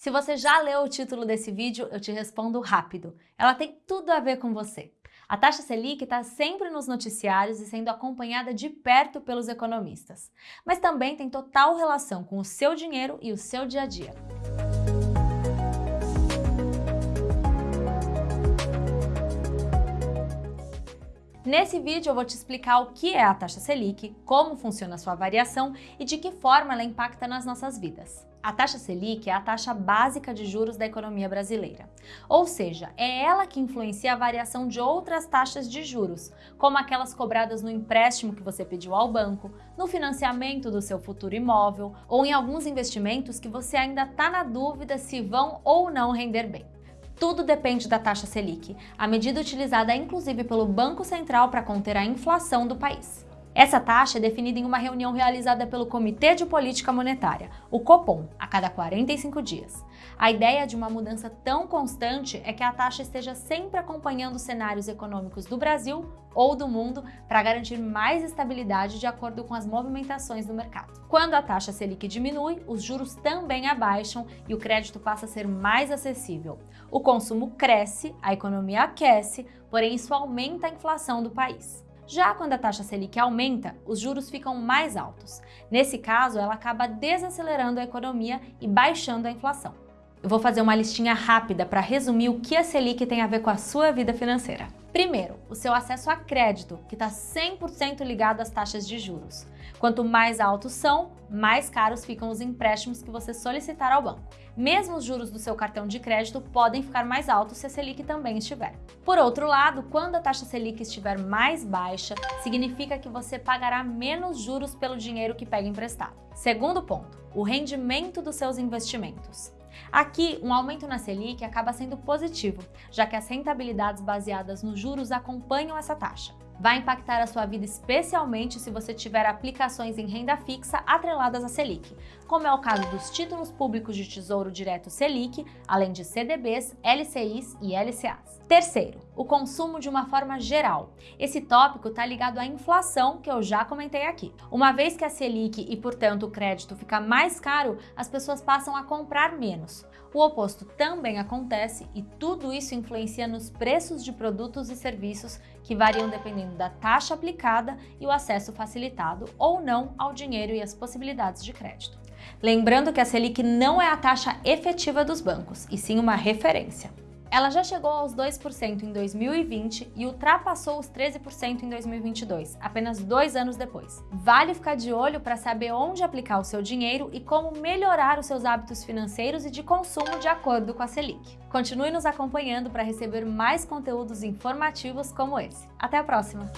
Se você já leu o título desse vídeo, eu te respondo rápido. Ela tem tudo a ver com você. A taxa Selic está sempre nos noticiários e sendo acompanhada de perto pelos economistas, mas também tem total relação com o seu dinheiro e o seu dia a dia. Nesse vídeo eu vou te explicar o que é a taxa Selic, como funciona sua variação e de que forma ela impacta nas nossas vidas. A taxa Selic é a taxa básica de juros da economia brasileira, ou seja, é ela que influencia a variação de outras taxas de juros, como aquelas cobradas no empréstimo que você pediu ao banco, no financiamento do seu futuro imóvel ou em alguns investimentos que você ainda está na dúvida se vão ou não render bem. Tudo depende da taxa Selic, a medida utilizada inclusive pelo Banco Central para conter a inflação do país. Essa taxa é definida em uma reunião realizada pelo Comitê de Política Monetária, o Copom, a cada 45 dias. A ideia de uma mudança tão constante é que a taxa esteja sempre acompanhando os cenários econômicos do Brasil ou do mundo para garantir mais estabilidade de acordo com as movimentações do mercado. Quando a taxa Selic diminui, os juros também abaixam e o crédito passa a ser mais acessível. O consumo cresce, a economia aquece, porém isso aumenta a inflação do país. Já quando a taxa Selic aumenta, os juros ficam mais altos. Nesse caso, ela acaba desacelerando a economia e baixando a inflação. Eu vou fazer uma listinha rápida para resumir o que a Selic tem a ver com a sua vida financeira. Primeiro, o seu acesso a crédito, que está 100% ligado às taxas de juros. Quanto mais altos são, mais caros ficam os empréstimos que você solicitar ao banco. Mesmo os juros do seu cartão de crédito podem ficar mais altos se a Selic também estiver. Por outro lado, quando a taxa Selic estiver mais baixa, significa que você pagará menos juros pelo dinheiro que pega emprestado. Segundo ponto, o rendimento dos seus investimentos. Aqui, um aumento na Selic acaba sendo positivo, já que as rentabilidades baseadas nos juros acompanham essa taxa. Vai impactar a sua vida especialmente se você tiver aplicações em renda fixa atreladas à Selic, como é o caso dos títulos públicos de Tesouro Direto Selic, além de CDBs, LCIs e LCAs. Terceiro, o consumo de uma forma geral. Esse tópico está ligado à inflação que eu já comentei aqui. Uma vez que a Selic e, portanto, o crédito fica mais caro, as pessoas passam a comprar menos. O oposto também acontece e tudo isso influencia nos preços de produtos e serviços que variam dependendo da taxa aplicada e o acesso facilitado ou não ao dinheiro e as possibilidades de crédito. Lembrando que a Selic não é a taxa efetiva dos bancos, e sim uma referência. Ela já chegou aos 2% em 2020 e ultrapassou os 13% em 2022, apenas dois anos depois. Vale ficar de olho para saber onde aplicar o seu dinheiro e como melhorar os seus hábitos financeiros e de consumo de acordo com a Selic. Continue nos acompanhando para receber mais conteúdos informativos como esse. Até a próxima!